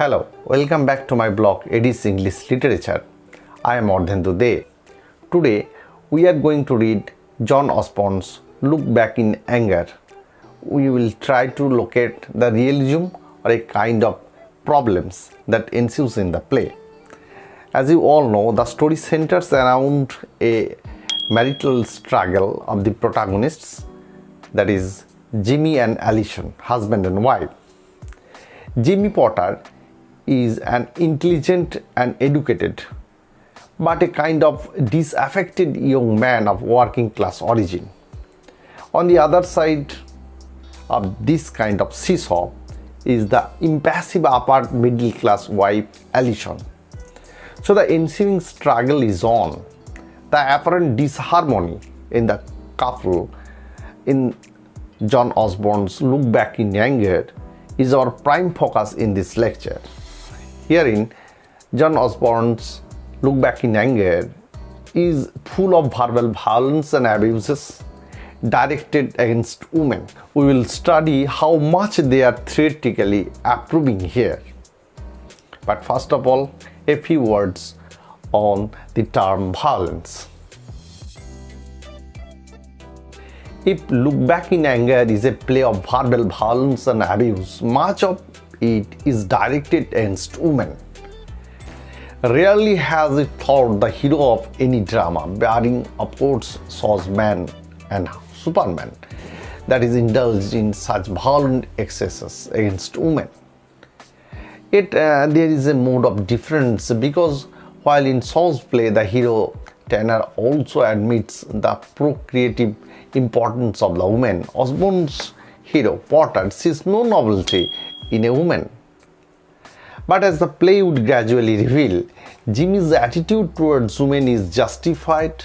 Hello, welcome back to my blog Edis English Literature. I am Ardhendu De. Today we are going to read John Osborne's Look Back in Anger. We will try to locate the realism or a kind of problems that ensues in the play. As you all know, the story centers around a marital struggle of the protagonists that is Jimmy and Alison, husband and wife. Jimmy Porter is an intelligent and educated but a kind of disaffected young man of working class origin. On the other side of this kind of seesaw is the impassive upper middle class wife Alison. So the ensuing struggle is on. The apparent disharmony in the couple in John Osborne's Look Back in Anger is our prime focus in this lecture. Herein, John Osborne's Look Back in Anger is full of verbal violence and abuses directed against women. We will study how much they are theoretically approving here. But first of all, a few words on the term violence. If Look Back in Anger is a play of verbal violence and abuse, much of it is directed against women. Rarely has it thought the hero of any drama, bearing of course Man and Superman, that is indulged in such violent excesses against women. Yet uh, there is a mode of difference because while in Shaw's play the hero Tanner also admits the procreative importance of the woman, Osborne's hero Porter sees no novelty in a woman. But as the play would gradually reveal, Jimmy's attitude towards women is justified,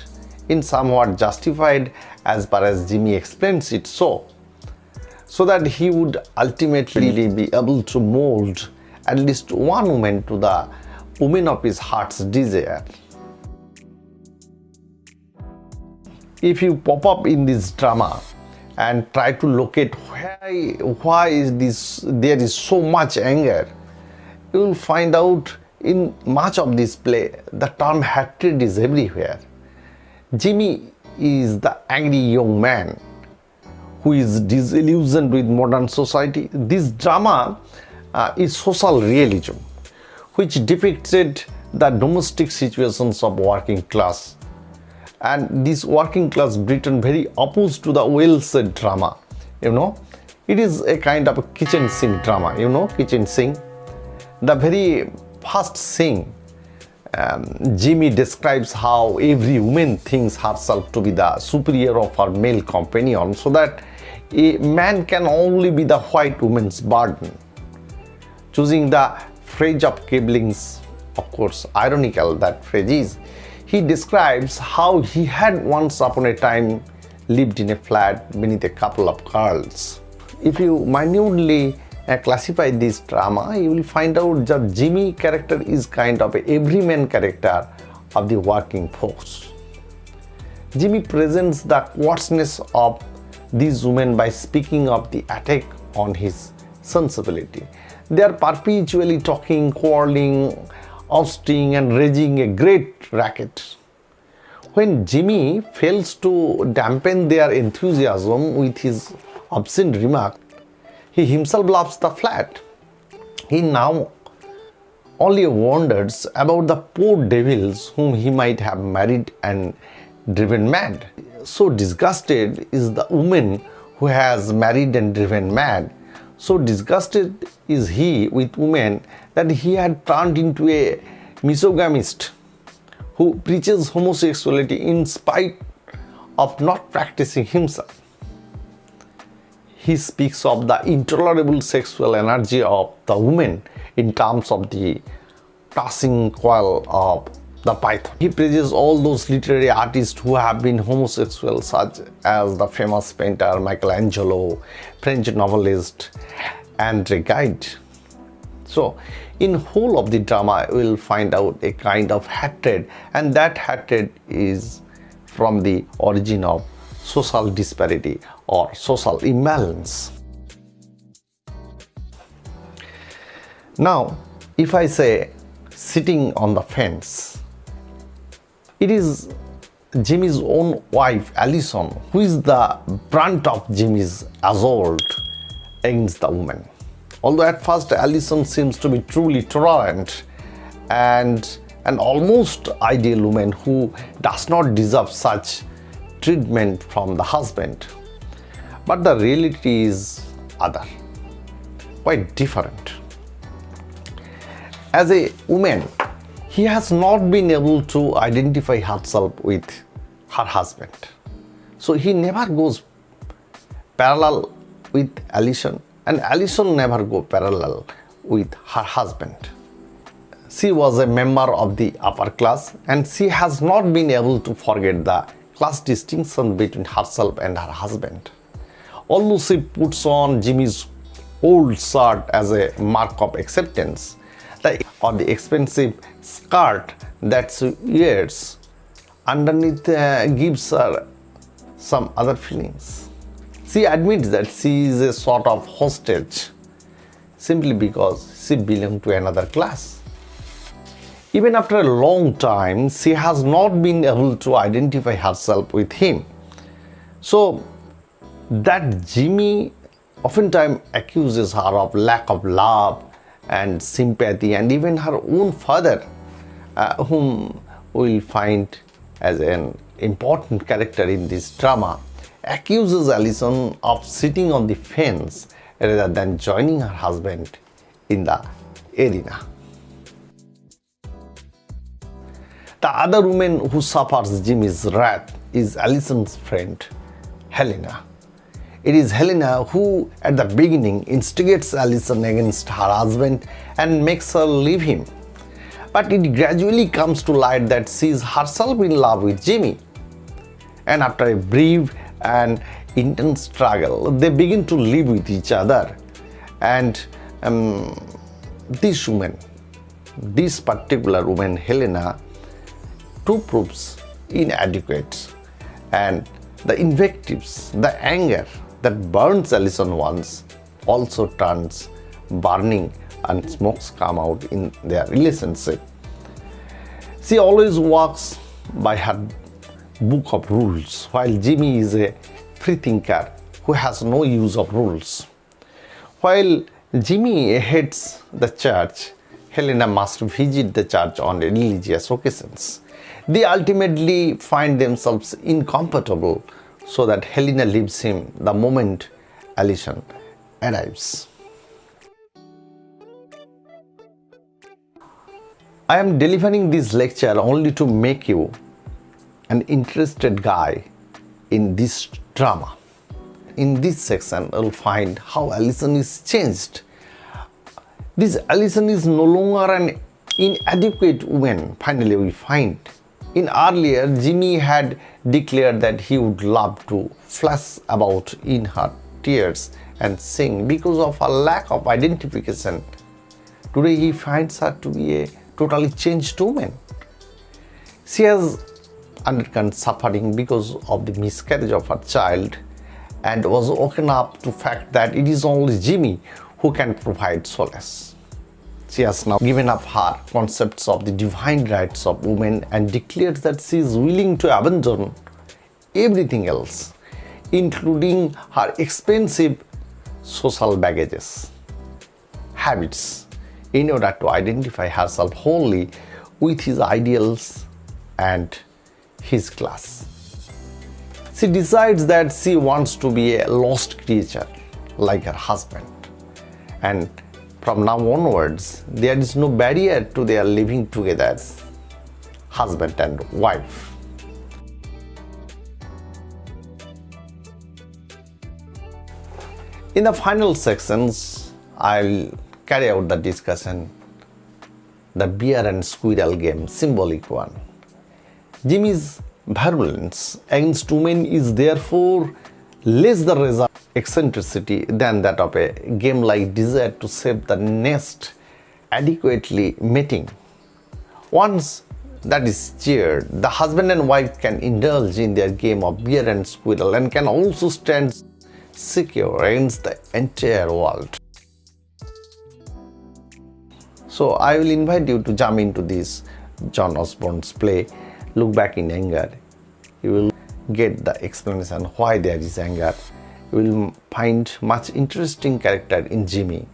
in somewhat justified as far as Jimmy explains it so, so that he would ultimately be able to mold at least one woman to the woman of his heart's desire. If you pop up in this drama and try to locate why, why is this there is so much anger, you will find out in much of this play the term hatred is everywhere. Jimmy is the angry young man who is disillusioned with modern society. This drama uh, is social realism which depicted the domestic situations of working class and this working class Britain very opposed to the Welsh drama you know it is a kind of a kitchen sink drama you know kitchen sink the very first scene um, Jimmy describes how every woman thinks herself to be the superior of her male companion so that a man can only be the white woman's burden. Choosing the phrase of Kipling's, of course, ironical that phrase is, he describes how he had once upon a time lived in a flat beneath a couple of girls. If you minutely uh, classify this drama, you will find out that Jimmy character is kind of a everyman character of the working force. Jimmy presents the coarseness of these women by speaking of the attack on his sensibility. They are perpetually talking, quarreling, ousting and raging a great racket. When Jimmy fails to dampen their enthusiasm with his obscene remark, he himself loves the flat. He now only wonders about the poor devils whom he might have married and driven mad. So disgusted is the woman who has married and driven mad. So disgusted is he with women that he had turned into a misogynist who preaches homosexuality in spite of not practicing himself. He speaks of the intolerable sexual energy of the woman in terms of the tossing coil of the python. He praises all those literary artists who have been homosexual such as the famous painter Michelangelo, French novelist Andre Gide. So in whole of the drama we will find out a kind of hatred and that hatred is from the origin of social disparity or social imbalance. Now, If I say sitting on the fence, it is Jimmy's own wife, Alison, who is the brunt of Jimmy's assault against the woman. Although at first Alison seems to be truly tolerant and an almost ideal woman who does not deserve such treatment from the husband. But the reality is other, quite different. As a woman, he has not been able to identify herself with her husband. So he never goes parallel with Alison and Alison never go parallel with her husband. She was a member of the upper class and she has not been able to forget the class distinction between herself and her husband. Although she puts on Jimmy's old shirt as a mark of acceptance, or the expensive skirt that she wears underneath uh, gives her some other feelings. She admits that she is a sort of hostage simply because she belongs to another class. Even after a long time, she has not been able to identify herself with him. So that Jimmy oftentimes accuses her of lack of love and sympathy and even her own father, uh, whom we'll find as an important character in this drama, accuses Alison of sitting on the fence rather than joining her husband in the arena. The other woman who suffers Jimmy's wrath is Alison's friend, Helena. It is Helena who, at the beginning, instigates Alison against her husband and makes her leave him. But it gradually comes to light that she is herself in love with Jimmy. And after a brief and intense struggle, they begin to live with each other. And um, this woman, this particular woman, Helena, too proves inadequate. And the invectives, the anger that burns Alison once also turns burning and smokes come out in their relationship. She always walks by her book of rules, while Jimmy is a freethinker who has no use of rules. While Jimmy hates the church, Helena must visit the church on religious occasions. They ultimately find themselves incompatible so that Helena leaves him the moment Alison arrives. I am delivering this lecture only to make you an interested guy in this drama. In this section, you'll find how Alison is changed. This Alison is no longer an inadequate woman, finally we find. In earlier, Jimmy had declared that he would love to flash about in her tears and sing because of her lack of identification. Today he finds her to be a totally changed woman. She has undergone suffering because of the miscarriage of her child and was woken up to fact that it is only Jimmy who can provide solace. She has now given up her concepts of the divine rights of women and declares that she is willing to abandon everything else, including her expensive social baggages, habits, in order to identify herself wholly with his ideals and his class. She decides that she wants to be a lost creature like her husband. And from now onwards, there is no barrier to their living together husband and wife. In the final sections, I'll carry out the discussion the bear and squirrel game symbolic one jimmy's virulence against women is therefore less the result eccentricity than that of a game like desire to save the nest adequately mating once that is cheered, the husband and wife can indulge in their game of bear and squirrel and can also stand secure against the entire world. So I will invite you to jump into this John Osborne's play, Look Back in Anger. You will get the explanation why there is anger. You will find much interesting character in Jimmy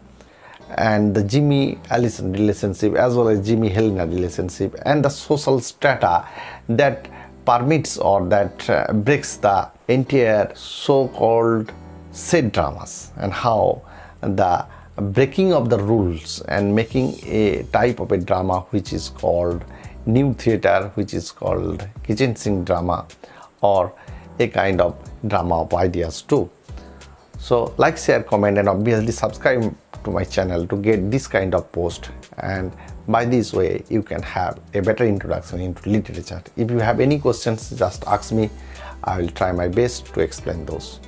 and the Jimmy Alison relationship as well as Jimmy Helena relationship and the social strata that permits or that uh, breaks the entire so-called set dramas and how the breaking of the rules and making a type of a drama which is called new theater which is called kitchen sink drama or a kind of drama of ideas too. So like share comment and obviously subscribe to my channel to get this kind of post. And by this way you can have a better introduction into literature. If you have any questions just ask me. I will try my best to explain those.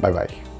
Bye bye